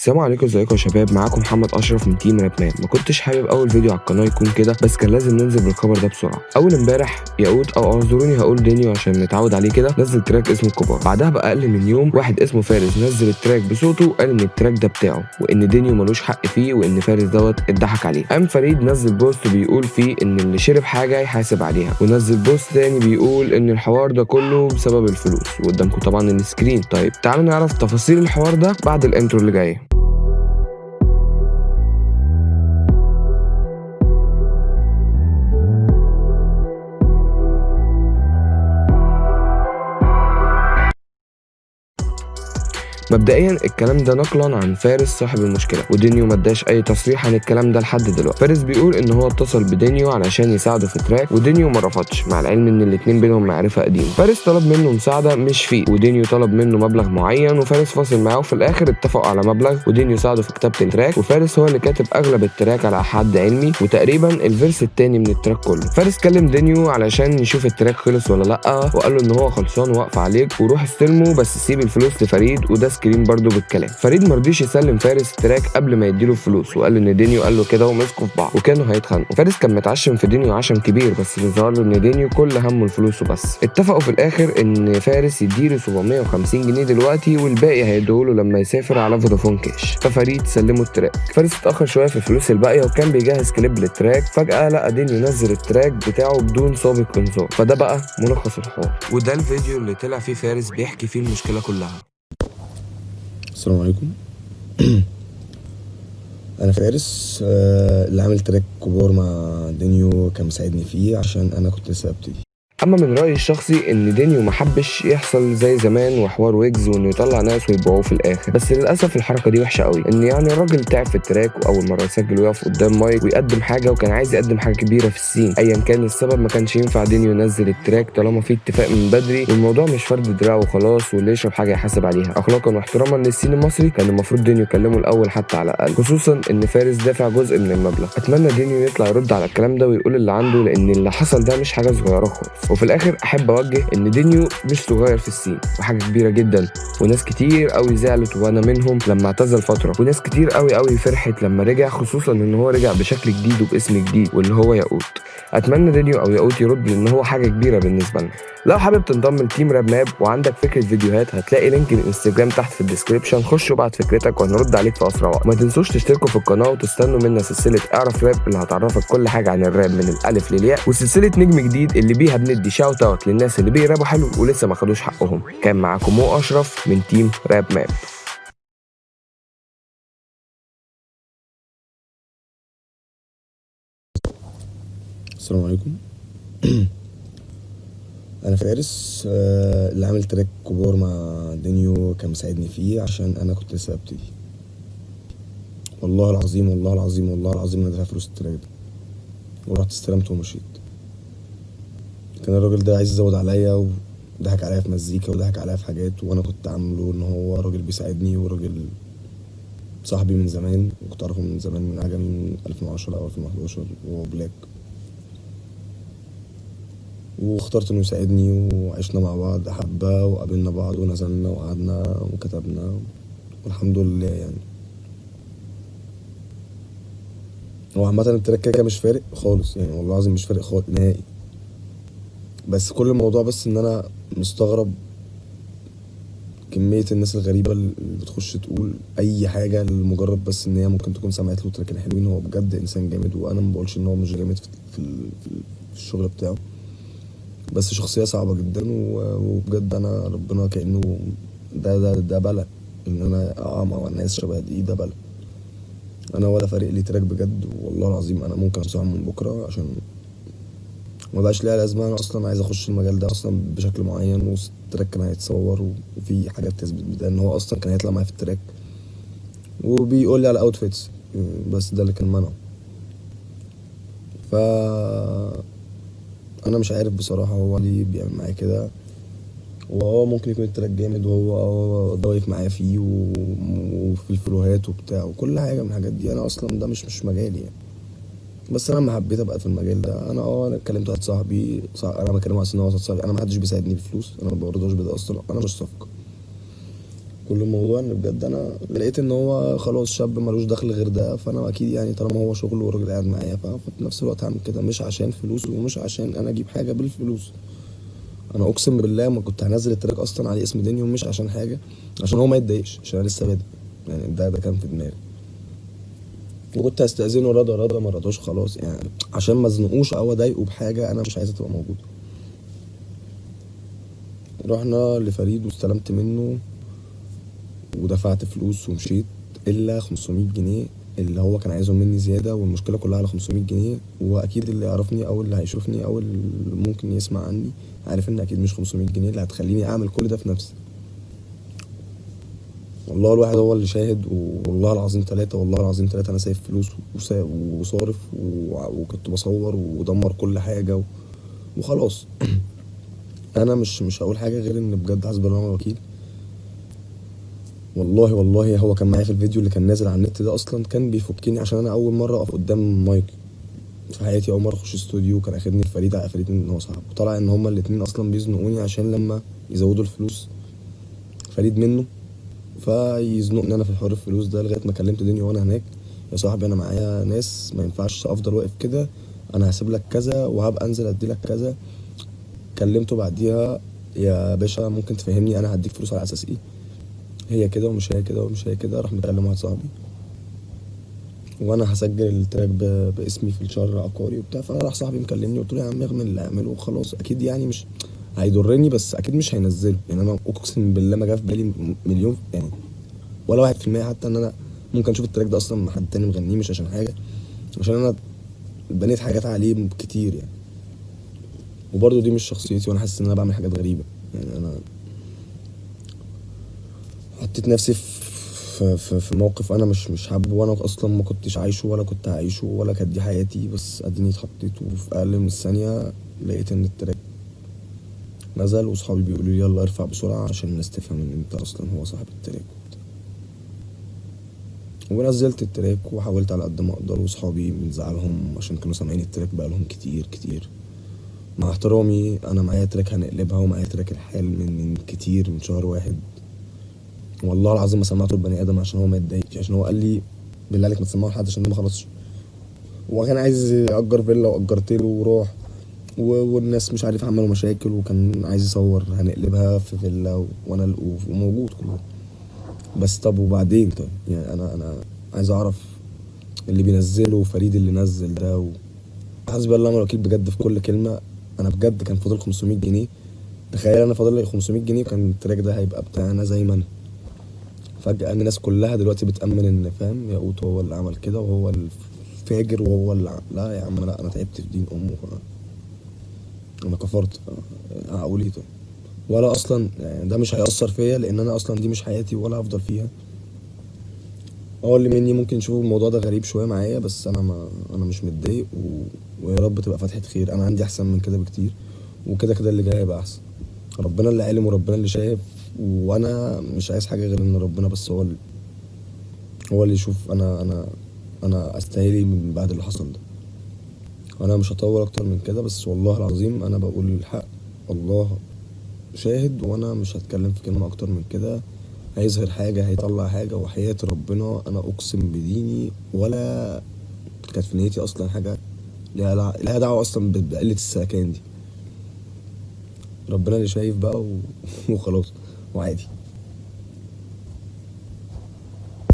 السلام عليكم ازيكم يا شباب؟ معاكم محمد اشرف من team Rap Map ما كنتش حابب اول فيديو على القناة يكون كده بس كان لازم ننزل بالخبر ده بسرعة. اول امبارح ياقوت أو اعذروني هقول دينيو عشان نتعود عليه كده. نزل track اسمه الكبار بعدها باقل من يوم واحد اسمه فارس نزل ال track بصوته وقال إن ال track ده بتاعه وإن دينيو ملوش حق فيه وإن فارس دوت اتضحك عليه. قام فريد نزل post بيقول فيه إن اللي شرب حاجة يحاسب عليها ونزل post تاني بيقول إن الحوار ده كله بسبب الفلوس. وقدامكم طبعا ال screen. طيب تعالوا نعرف تفاصيل الحوار ده بعد ال intro اللي جاي. مبدئيا الكلام ده نقلا عن فارس صاحب المشكلة ودينيو ما اداش أي تصريح عن الكلام ده لحد دلوقتي. فارس بيقول إن هو اتصل بدينيو علشان يساعده في track ودينيو ما رفضش مع العلم إن الاتنين بينهم معرفة قديمة. فارس طلب منه مساعدة مش feat ودينيو طلب منه مبلغ معين وفارس فاصل معاه وفي الآخر اتفقوا على مبلغ ودينيو ساعده في كتابة ال track. وفارس هو اللي كاتب أغلب ال track على حد علمي وتقريبا ال verse التاني من ال track كله. فارس كلم دينيو علشان يشوف ال track خلص ولا لأ وقال له إن هو خلصان واقف عليك وروح استلمه بس سيب الفلوس لفريد وده screen برده بالكلام. فريد مرضيش يسلم فارس ال track قبل ما يديله الفلوس وقال إن دينيو قال له كده ومسكوا في بعض وكانوا هيتخانقوا. فارس كان متعشم في دينيو عشم كبير بس ظهر له إن دينيو كل همه الفلوس وبس اتفقوا في الآخر إن فارس يديله 750 جنيه دلوقتي والباقي هيديهوله لما يسافر على Vodafone Cash. ففريد سلمه ال track. فارس اتأخر شوية في الفلوس الباقية وكان بيجهز كليب لل track. فجأة لقى دينيو نزل ال track بتاعه بدون سابق انذار. فده بقى ملخص الحوار. وده الفيديو اللي طلع فيه فارس بيحكي فيه المشكلة كلها. السلام عليكم. أنا فارس آه، اللي عامل track كبار مع دينيو كان مساعدني فيه عشان أنا كنت لسه ببتدي أما من رأيي الشخصي إن دينيو ما حبش يحصل زي زمان وحوار ويجز وإنه يطلع ناس ويبيعوه في الآخر. بس للأسف الحركة دي وحشة قوي. إن يعني الراجل تعب في ال track وأول مرة يسجل ويقف قدام مايك ويقدم حاجة وكان عايز يقدم حاجة كبيرة في ال scene. ايا كان السبب ما كانش ينفع دينيو ينزل ال track طالما في اتفاق من بدري. والموضوع مش فرد دراع وخلاص واللي يشرب حاجة يحاسب عليها. اخلاقا واحتراما لل scene المصري كان المفروض دينيو يكلمه الأول حتى على الأقل. خصوصا إن فارس دافع جزء من المبلغ. أتمنى دينيو يطلع يرد على الكلام ده ويقول اللي عنده لأن اللي حصل ده مش حاجة صغيرة خالص. وفي الآخر أحب أوجه إن دينيو مش صغير في ال scene وحاجة كبيرة جدا. وناس كتير قوي زعلت وأنا منهم لما اعتزل فترة. وناس كتير قوي قوي فرحت لما رجع خصوصا إن هو رجع بشكل جديد وباسم جديد واللي هو ياقوت. أتمنى دينيو أو ياقوت يرد لأن هو حاجة كبيرة بالنسبة لنا. لو حابب تنضم ل team Rap Map وعندك فكرة فيديوهات هتلاقي link ال Instagram تحت في ال description خش وابعت فكرتك وهنرد عليك في أسرع وقت. ما تنسوش تشتركوا في القناة وتستنوا منا سلسلة اعرف راب اللي هتعرفك كل حاجة عن الراب من الألف للياء وسلسلة نجم جديد اللي بيها بندي shout out للناس اللي بيرابوا حلو ولسه ما خدوش حقهم. كان معاكم مو أشرف من team Rap Map السلام عليكم. أنا فارس آه، اللي عامل track كبار مع دينيو كان مساعدني فيه عشان أنا كنت لسه ببتدي. والله العظيم والله العظيم والله العظيم أنا دافع فلوس ال track ده. ورحت استلمت ومشيت. كان الراجل ده عايز يزود عليا وضحك عليا في مزيكا وضحك عليا في حاجات وأنا كنت عامله ان هو راجل بيساعدني وراجل صاحبي من زمان. كنت اعرفه من زمان من عجمي من 2010 أو 2011 وهو بلاك واخترت انه يساعدني وعشنا مع بعض حبة وقابلنا بعض ونزلنا وقعدنا وكتبنا والحمد لله يعني. هو عامة التراك كده مش فارق خالص يعني والله العظيم مش فارق خالص نهائي. بس كل الموضوع بس إن أنا مستغرب كمية الناس الغريبة اللي بتخش تقول أي حاجة لمجرد بس إن هي ممكن تكون سمعت له تراكين حلوين. هو بجد إنسان جامد وأنا مبقولش إن هو مش جامد في, في, الشغل بتاعه. بس شخصية صعبة جدا وبجد أنا ربنا كأنه ده ده ده بلا. إن أنا أقع مع ناس شبه دي ده بلا. أنا ولا فارق لي track بجد والله العظيم أنا ممكن أمسحهم من بكرة عشان ما بقاش ليها لازمة. أنا أصلا عايز أخش المجال ده أصلا بشكل معين وال track كان هيتصور وفي حاجات تثبت بده إن هو أصلا كان هيطلع معايا في ال track. وبيقول لي على outfits بس ده اللي كان منعه. ف أنا مش عارف بصراحة هو ليه بيعمل معايا كده. وهو ممكن يكون التراك جامد وهو هو ضايف معايا فيه وفي الفلوهات وبتاع وكل حاجة من الحاجات دي. أنا أصلا ده مش مش مجالي يعني. بس أنا لما حبيت أبقى في المجال ده. أنا آه أنا اتكلمت واحد صاحبي صح أنا بكلمه على ان هو صاحبي أنا ما حدش بيساعدني بفلوس. أنا ما برضاش بده أصلا. أنا مش صفقة. كل الموضوع إن بجد أنا لقيت إن هو خلاص شاب ملوش دخل غير ده فأنا أكيد يعني طالما هو شغل وراجل قاعد معايا ففي نفس الوقت هعمل كده. مش عشان فلوس ومش عشان أنا أجيب حاجة بالفلوس. أنا أقسم بالله ما كنت هنزل التراك أصلا عليه اسم دنيو مش عشان حاجة عشان هو ما يتضايقش عشان أنا لسه بادئ. يعني ده ده كان في دماغي. وكنت هستأذنه رضا رضا ما رضاش خلاص يعني عشان ما ازنقوش أو أضايقه بحاجة أنا مش عايزها تبقى موجودة. رحنا لفريد واستلمت منه ودفعت فلوس ومشيت إلا 500 جنيه اللي هو كان عايزهم مني زيادة والمشكلة كلها على 500 جنيه وأكيد اللي يعرفني أو اللي هيشوفني أو اللي ممكن يسمع عني عارف إن أكيد مش 500 جنيه اللي هتخليني أعمل كل ده في نفسي. والله الواحد هو اللي شاهد والله العظيم ثلاثة والله العظيم ثلاثة أنا سايب فلوس وصارف وكنت بصور ودمر كل حاجة وخلاص. أنا مش مش هقول حاجة غير إن بجد حسبي الله الوكيل. والله والله هو كان معايا في الفيديو اللي كان نازل على النت ده أصلا كان بيفكني عشان أنا أول مرة أقف قدام مايك في حياتي. أول مرة أخش استوديو كان أخدني الفريد على فريد إن هو صاحبه طلع إن هما الاتنين أصلا بيزنقوني عشان لما يزودوا الفلوس فريد منه. فيزنقني أنا في حوار الفلوس ده لغاية ما كلمت دنيا وأنا هناك. يا صاحبي أنا معايا ناس ما ينفعش أفضل واقف كده. أنا هسيب لك كذا وهبقى أنزل أدي لك كذا. كلمته بعديها يا باشا ممكن تفهمني أنا هديك فلوس على أساس إيه؟ هي كده ومش هي كده ومش هي كده راح مكلم واحد صاحبي. وأنا هسجل التراك باسمي في الشهر عقاري وبتاع. فراح صاحبي مكلمني قلت له يا عم اعمل اللي اعمله وخلاص. أكيد يعني مش هيضرني بس أكيد مش هينزله يعني أنا أقسم بالله ما جه في بالي مليون يعني ولا واحد في المية حتى إن أنا ممكن أشوف ال track ده أصلا حد تاني مغنيه مش عشان حاجة عشان أنا بنيت حاجات عليه كتير يعني. وبرضه دي مش شخصيتي وأنا حاسس إن أنا بعمل حاجات غريبة. يعني أنا حطيت نفسي في في, في موقف أنا مش مش حابه وأنا أصلا ما كنتش عايشه ولا كنت هعيشه ولا كانت دي حياتي بس أديني اتحطيت وفي أقل من الثانية لقيت إن ال track نزل واصحابي بيقولوا لي يلا ارفع بسرعة عشان الناس تفهم إن أنت أصلا هو صاحب ال track. ونزلت ال track وحاولت على قد ما أقدر وأصحابي من زعلهم عشان كانوا سامعين ال track بقالهم كتير كتير. مع احترامي أنا معايا track هنقلبها ومعايا track الحال من من كتير من شهر واحد. والله العظيم ما سمعته البني آدم عشان هو ما يتضايقش عشان هو قال لي بالله عليك ما تسمعه لحد عشان ده ما خلصش. هو كان عايز يأجر فيلا وأجرت له والناس مش عارف عملوا مشاكل وكان عايز يصور هنقلبها في فيلا وأنا وموجود كله بس طب وبعدين طيب؟ يعني أنا أنا عايز أعرف اللي بينزله فريد اللي نزل ده و... حسبي الله ونعم الوكيل بجد في كل كلمة. أنا بجد كان فاضل 500 جنيه. تخيل أنا فاضل لي 500 جنيه كان التراك ده هيبقى بتاعنا زي ما أنا. فجأة الناس كلها دلوقتي بتأمن إن فاهم ياقوت هو اللي عمل كده وهو الفاجر وهو اللي لا يا عم لا أنا تعبت في دين أمه. أنا كفرت. طيب ولا أصلا يعني ده مش هيأثر فيا لأن أنا أصلا دي مش حياتي ولا هفضل فيها. آه اللي مني ممكن يشوفوا الموضوع ده غريب شوية معايا بس أنا ما أنا مش متضايق و... ويا رب تبقى فتحة خير. أنا عندي أحسن من كده بكتير وكده كده اللي جاي هيبقى أحسن. ربنا اللي عالم وربنا اللي شايف وأنا مش عايز حاجة غير إن ربنا بس هو اللي هو اللي يشوف أنا أنا أنا أستاهل إيه من بعد اللي حصل ده. أنا مش هطول أكتر من كده بس والله العظيم أنا بقول الحق. الله شاهد وأنا مش هتكلم في كلمة أكتر من كده. هيظهر حاجة هيطلع حاجة وحياة ربنا أنا اقسم بديني ولا كانت في نيتي أصلا حاجة. لع- ليها دعوة أصلا بقلة السكان دي. ربنا اللي شايف بقى. وخلاص وعادي.